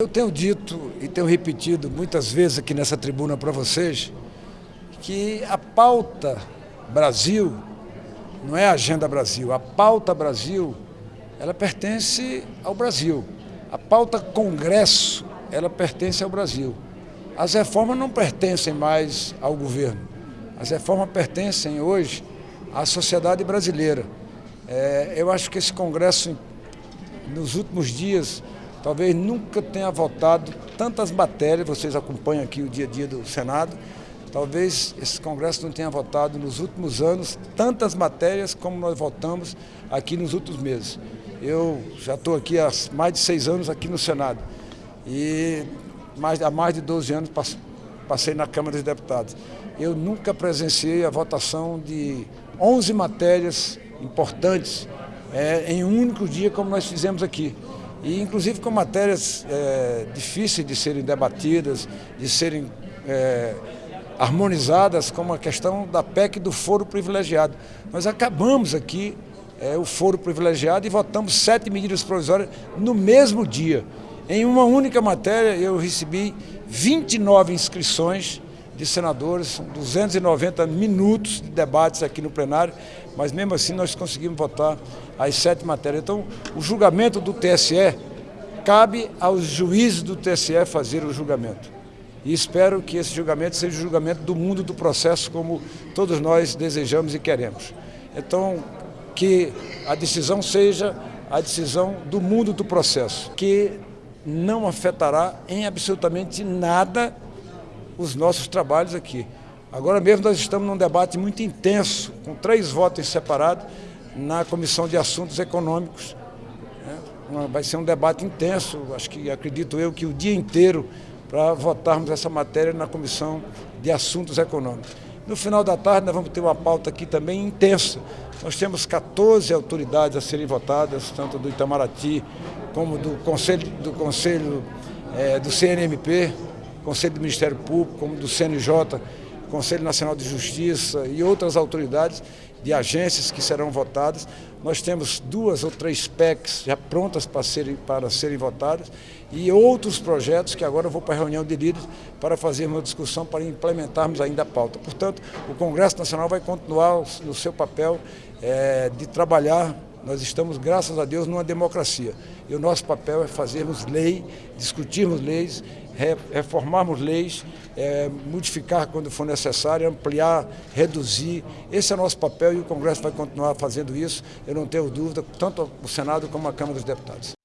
Eu tenho dito e tenho repetido muitas vezes aqui nessa tribuna para vocês que a pauta Brasil não é a agenda Brasil, a pauta Brasil ela pertence ao Brasil. A pauta Congresso ela pertence ao Brasil. As reformas não pertencem mais ao governo. As reformas pertencem hoje à sociedade brasileira. É, eu acho que esse Congresso, nos últimos dias, talvez nunca tenha votado tantas matérias, vocês acompanham aqui o dia a dia do Senado, talvez esse Congresso não tenha votado nos últimos anos tantas matérias como nós votamos aqui nos últimos meses. Eu já estou aqui há mais de seis anos aqui no Senado e mais, há mais de 12 anos passei na Câmara dos Deputados. Eu nunca presenciei a votação de 11 matérias importantes é, em um único dia como nós fizemos aqui e inclusive com matérias é, difíceis de serem debatidas, de serem é, harmonizadas, como a questão da PEC do foro privilegiado. Nós acabamos aqui é, o foro privilegiado e votamos sete medidas provisórias no mesmo dia. Em uma única matéria eu recebi 29 inscrições de senadores, são 290 minutos de debates aqui no plenário, mas mesmo assim nós conseguimos votar as sete matérias. Então, o julgamento do TSE cabe aos juízes do TSE fazer o julgamento. E espero que esse julgamento seja o julgamento do mundo do processo, como todos nós desejamos e queremos. Então, que a decisão seja a decisão do mundo do processo, que não afetará em absolutamente nada os nossos trabalhos aqui. Agora mesmo nós estamos num debate muito intenso, com três votos separados, na Comissão de Assuntos Econômicos. Né? Vai ser um debate intenso, acho que acredito eu que o dia inteiro para votarmos essa matéria na Comissão de Assuntos Econômicos. No final da tarde nós vamos ter uma pauta aqui também intensa. Nós temos 14 autoridades a serem votadas, tanto do Itamaraty como do Conselho do, Conselho, é, do CNMP, Conselho do Ministério Público, como do CNJ, Conselho Nacional de Justiça e outras autoridades de agências que serão votadas. Nós temos duas ou três PECs já prontas para serem, para serem votadas e outros projetos que agora eu vou para a reunião de líderes para fazer uma discussão para implementarmos ainda a pauta. Portanto, o Congresso Nacional vai continuar no seu papel é, de trabalhar nós estamos, graças a Deus, numa democracia. E o nosso papel é fazermos lei, discutirmos leis, reformarmos leis, é, modificar quando for necessário, ampliar, reduzir. Esse é o nosso papel e o Congresso vai continuar fazendo isso, eu não tenho dúvida, tanto o Senado como a Câmara dos Deputados.